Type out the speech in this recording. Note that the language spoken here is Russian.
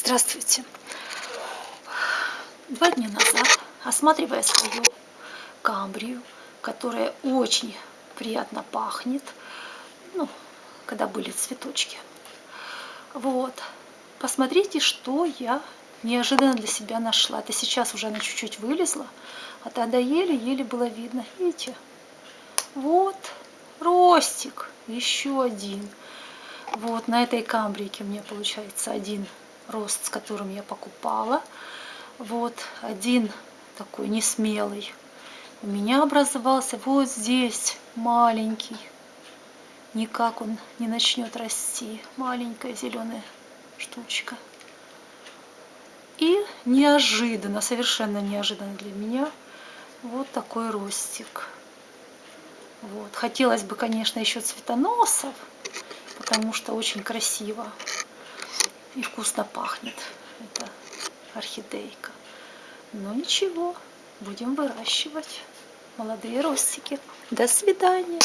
Здравствуйте! Два дня назад, осматривая свою камбрию, которая очень приятно пахнет, ну, когда были цветочки, вот, посмотрите, что я неожиданно для себя нашла. Это сейчас уже она чуть-чуть вылезла, а тогда еле-еле было видно. Видите? Вот, ростик, еще один. Вот на этой камбрике меня получается один рост, с которым я покупала. Вот один такой несмелый у меня образовался вот здесь маленький. Никак он не начнет расти. Маленькая зеленая штучка. И неожиданно, совершенно неожиданно для меня, вот такой ростик. Вот. Хотелось бы, конечно, еще цветоносов, потому что очень красиво и вкусно пахнет. Это орхидейка. Но ничего, будем выращивать молодые ростики. До свидания.